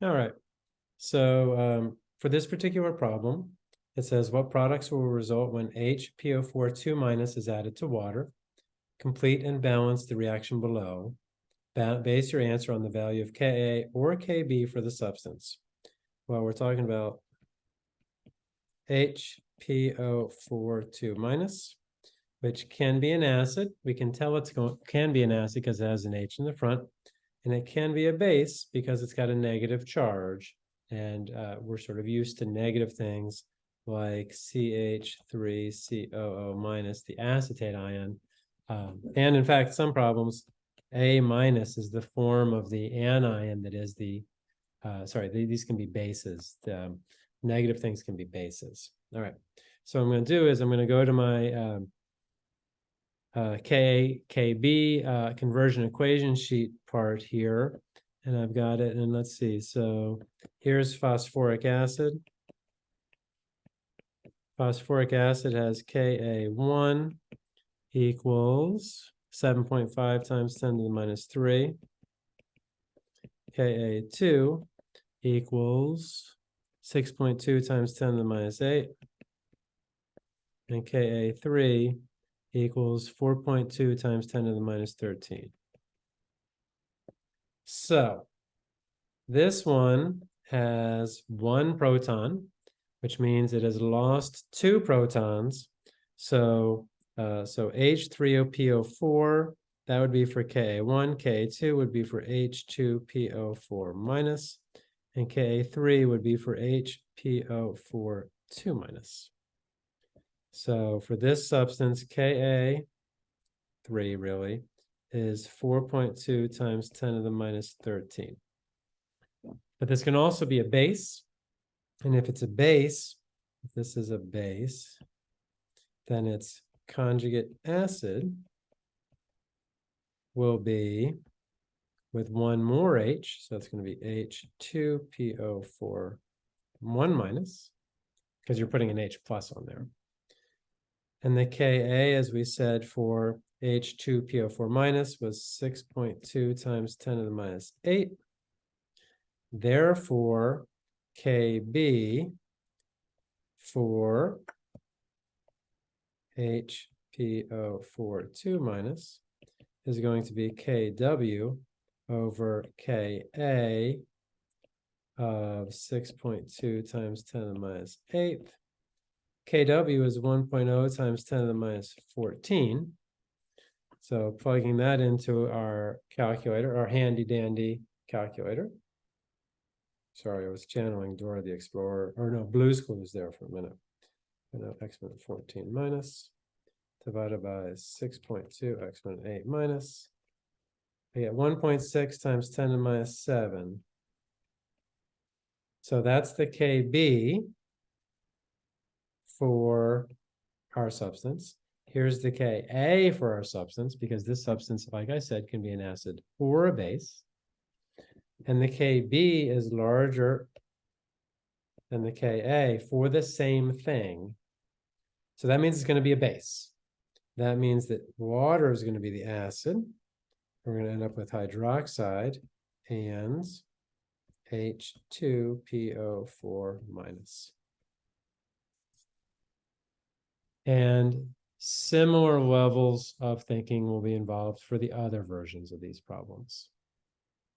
All right. So um, for this particular problem, it says what products will result when HPO4 2 minus is added to water? Complete and balance the reaction below. Ba- base your answer on the value of Ka or Kb for the substance. Well, we're talking about HPO4 2 minus, which can be an acid. We can tell it's going can be an acid because it has an H in the front and it can be a base because it's got a negative charge. And uh, we're sort of used to negative things like CH3COO minus, the acetate ion. Um, and in fact, some problems, A minus is the form of the anion that is the, uh, sorry, th- these can be bases. The um, negative things can be bases. All right. So I'm going to do is I'm going to go to my um, uh, K, KB uh, conversion equation sheet part here. And I've got it, and let's see, so here's phosphoric acid. Phosphoric acid has Ka one equals seven point five times ten to the minus three. Ka two equals six point two times ten to the minus eight. And Ka three equals four point two times ten to the minus thirteen. So this one has one proton, which means it has lost two protons. So uh, so H3OPO4, that would be for Ka1, Ka2 would be for H2PO4 minus, and Ka3 would be for HPO4 2 minus. So for this substance, Ka, 3 really, is 4.2 times 10 to the minus 13. But this can also be a base. And if it's a base, if this is a base, then its conjugate acid will be with one more H, so it's going to be H2PO4 1 minus, because you're putting an H plus on there. And the Ka, as we said, for H2PO4 minus was 6.2 times 10 to the minus 8. Therefore, Kb for HPO4 2 minus is going to be Kw over Ka of 6.2 times 10 to the minus 8. Kw is 1.0 times 10 to the minus 14. So plugging that into our calculator, our handy dandy calculator. Sorry, I was channeling Dora the Explorer, or no, Blue's Clues there for a minute. I know exponent 14 minus divided by 6.2 exponent 8 minus. I get 1.6 times 10 to the minus 7. So that's the KB for our substance. Here's the Ka for our substance, because this substance, like I said, can be an acid or a base. And the Kb is larger than the Ka for the same thing. So that means it's going to be a base. That means that water is going to be the acid. We're going to end up with hydroxide and H2PO4 minus. And similar levels of thinking will be involved for the other versions of these problems.